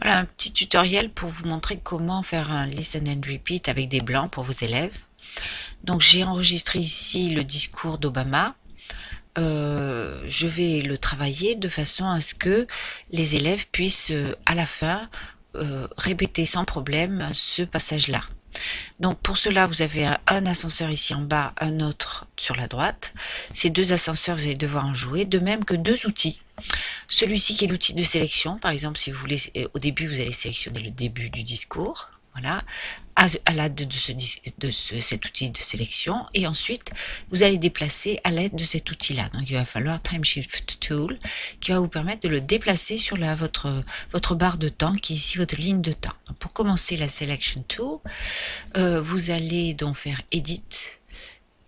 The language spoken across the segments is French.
Voilà un petit tutoriel pour vous montrer comment faire un listen and repeat avec des blancs pour vos élèves. Donc j'ai enregistré ici le discours d'Obama. Euh, je vais le travailler de façon à ce que les élèves puissent euh, à la fin euh, répéter sans problème ce passage-là. Donc pour cela, vous avez un ascenseur ici en bas, un autre sur la droite. Ces deux ascenseurs, vous allez devoir en jouer, de même que deux outils. Celui-ci qui est l'outil de sélection, par exemple, si vous voulez, au début, vous allez sélectionner le début du discours, voilà, à, l'aide de, ce, de cet outil de sélection, et ensuite, vous allez déplacer à l'aide de cet outil-là. Donc, il va falloir Time Shift Tool, qui va vous permettre de le déplacer sur votre, votre barre de temps, qui est ici votre ligne de temps. Pour commencer la Selection Tool, euh, vous allez donc faire Edit,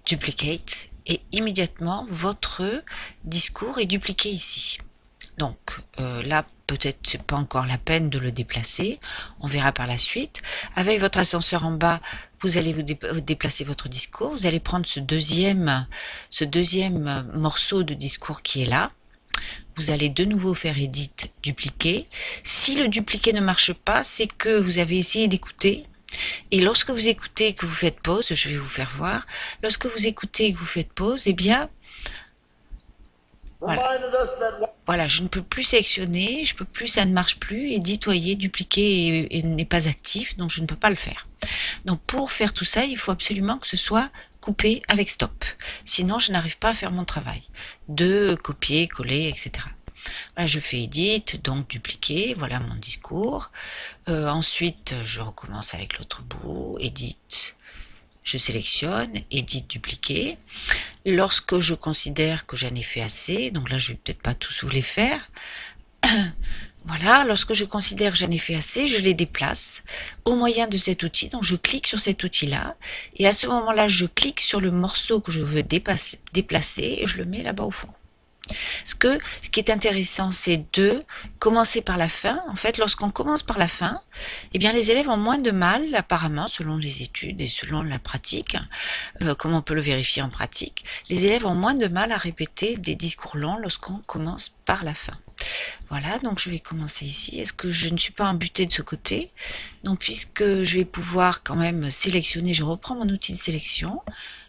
Duplicate, et immédiatement, votre discours est dupliqué ici. Donc euh, là, peut-être c'est pas encore la peine de le déplacer. On verra par la suite. Avec votre ascenseur en bas, vous allez vous déplacer votre discours. Vous allez prendre ce deuxième, ce deuxième morceau de discours qui est là. Vous allez de nouveau faire Edit, dupliquer. Si le dupliquer ne marche pas, c'est que vous avez essayé d'écouter. Et lorsque vous écoutez que vous faites pause, je vais vous faire voir, lorsque vous écoutez que vous faites pause, eh bien, voilà. Je ne peux plus sélectionner, je peux plus, ça ne marche plus, et dupliquer n'est pas actif, donc je ne peux pas le faire. Donc pour faire tout ça, il faut absolument que ce soit coupé avec stop. Sinon, je n'arrive pas à faire mon travail de copier, coller, etc. Voilà, je fais edit, donc dupliquer, voilà mon discours. Euh, ensuite, je recommence avec l'autre bout, edit, je sélectionne, Edit, dupliquer. Lorsque je considère que j'en ai fait assez, donc là je vais peut-être pas tous vous les faire, voilà, lorsque je considère que j'en ai fait assez, je les déplace au moyen de cet outil. Donc je clique sur cet outil-là et à ce moment-là, je clique sur le morceau que je veux déplacer et je le mets là-bas au fond. Ce, qui est intéressant, c'est de commencer par la fin. En fait, lorsqu'on commence par la fin, eh bien, les élèves ont moins de mal, apparemment, selon les études et selon la pratique, euh, comme on peut le vérifier en pratique, les élèves ont moins de mal à répéter des discours longs lorsqu'on commence par la fin. Voilà, donc je vais commencer ici. Est-ce que je ne suis pas embutée de ce côté? Donc, puisque je vais pouvoir quand même sélectionner, je reprends mon outil de sélection.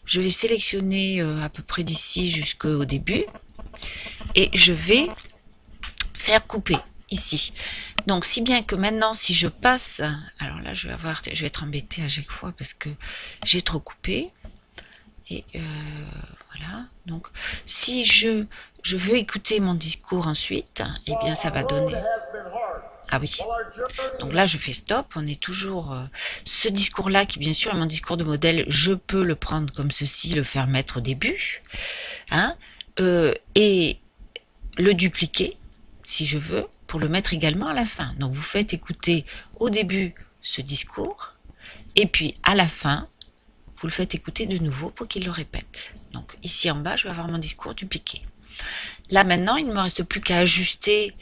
Je vais sélectionner euh, à peu près d'ici jusqu'au début et je vais faire couper ici. Donc, si bien que maintenant, si je passe, alors là, je vais avoir, je vais être embêtée à chaque fois parce que j'ai trop coupé. Et euh, voilà. Donc, si je, je veux écouter mon discours ensuite, eh bien, ça va donner. Ah oui. Donc là, je fais stop. On est toujours... Euh, ce discours-là, qui bien sûr est mon discours de modèle, je peux le prendre comme ceci, le faire mettre au début. Hein euh, et le dupliquer, si je veux, pour le mettre également à la fin. Donc vous faites écouter au début ce discours, et puis à la fin, vous le faites écouter de nouveau pour qu'il le répète. Donc ici en bas, je vais avoir mon discours dupliqué. Là maintenant, il ne me reste plus qu'à ajuster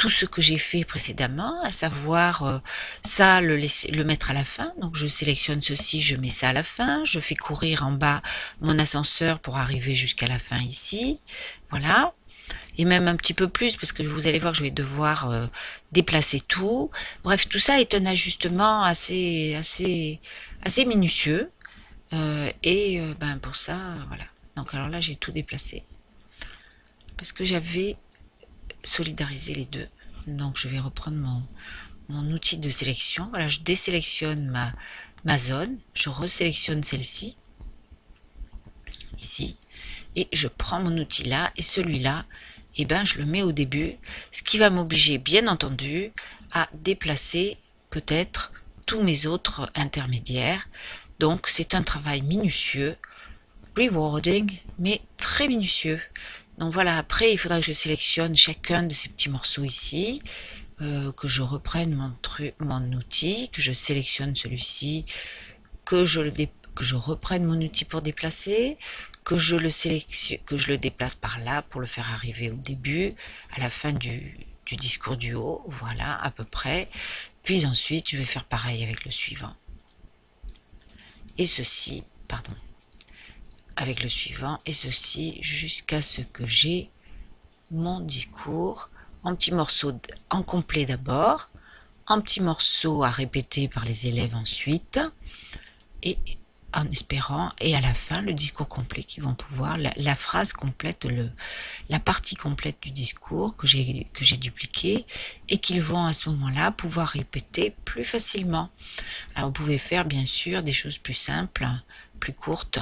tout ce que j'ai fait précédemment, à savoir euh, ça, le, laisser, le mettre à la fin. Donc je sélectionne ceci, je mets ça à la fin, je fais courir en bas mon ascenseur pour arriver jusqu'à la fin ici. Voilà et même un petit peu plus parce que vous allez voir je vais devoir euh, déplacer tout. Bref, tout ça est un ajustement assez assez assez minutieux euh, et ben pour ça voilà. Donc alors là j'ai tout déplacé parce que j'avais solidariser les deux. Donc je vais reprendre mon, mon outil de sélection. Voilà, je désélectionne ma, zone, je resélectionne celle-ci, ici, et je prends mon outil là, et celui-là, et eh ben, je le mets au début, ce qui va m'obliger, bien entendu, à déplacer peut-être tous mes autres intermédiaires. Donc c'est un travail minutieux, rewarding, mais très minutieux. Donc voilà, après, il faudra que je sélectionne chacun de ces petits morceaux ici, euh, que je reprenne mon, outil, que je sélectionne celui-ci, que je reprenne mon outil pour déplacer, que je le déplace par là pour le faire arriver au début, à la fin du discours du haut, voilà, à peu près. Puis ensuite, je vais faire pareil avec le suivant. Et ceci, pardon, avec le suivant et ceci jusqu'à ce que j'ai mon discours en petits morceaux en complet d'abord, en petits morceaux à répéter par les élèves ensuite, et en espérant, et à la fin, le discours complet qui vont pouvoir, la, phrase complète, le, la partie complète du discours que j'ai dupliqué, et qu'ils vont à ce moment-là pouvoir répéter plus facilement. Alors vous pouvez faire bien sûr des choses plus simples, plus courtes,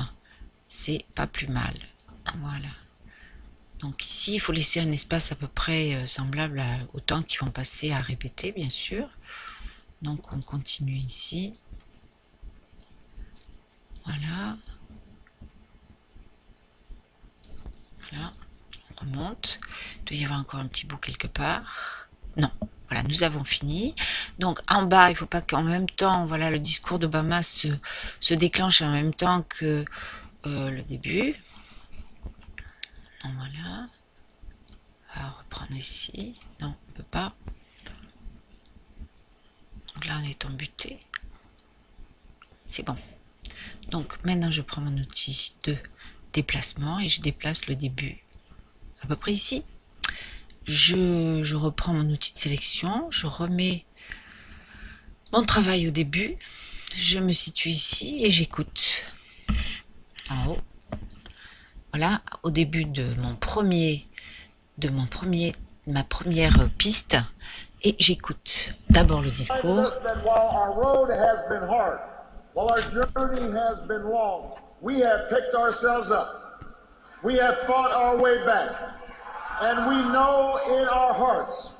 c'est pas plus mal. Voilà. Donc ici, il faut laisser un espace à peu près euh, semblable au temps qu'ils vont passer à répéter, bien sûr. Donc on continue ici. Voilà. Voilà. On remonte. Il doit y avoir encore un petit bout quelque part. Non. Voilà, nous avons fini. Donc en bas, il ne faut pas qu'en même temps, voilà, le discours d'Obama se, se déclenche en même temps que euh, le début. voilà. On va reprendre ici. Non, on peut pas. Donc là, on est embuté. C'est bon. Donc maintenant je prends mon outil de déplacement et je déplace le début à peu près ici. Je, reprends mon outil de sélection, je remets mon travail au début, je me situe ici et j'écoute. En haut. Voilà, au début de mon premier, de mon premier, ma première piste, et j'écoute d'abord le discours. We have picked ourselves up. We have fought our way back. And we know in our hearts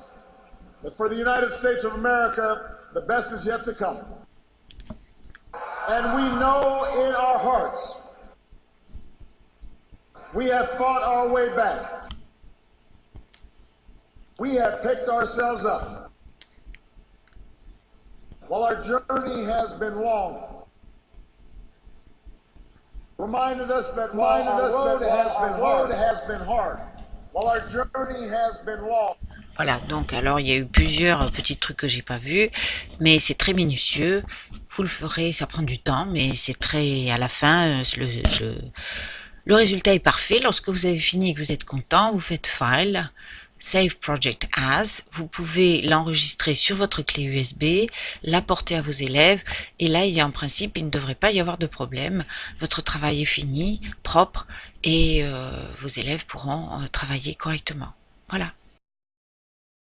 that for the United States of America, the best is yet to come. And we know in our hearts we have fought our way back. We have picked ourselves up. While our journey has been long, reminded us that while our road has been hard, has been hard, while our journey has been long. Voilà, donc alors il y a eu plusieurs petits trucs que j'ai pas vus, mais c'est très minutieux. Vous le ferez, ça prend du temps, mais c'est très à la fin euh, le, le, le résultat est parfait. Lorsque vous avez fini et que vous êtes content, vous faites File, Save Project As. Vous pouvez l'enregistrer sur votre clé USB, l'apporter à vos élèves, et là, il y a en principe, il ne devrait pas y avoir de problème. Votre travail est fini, propre, et euh, vos élèves pourront euh, travailler correctement. Voilà.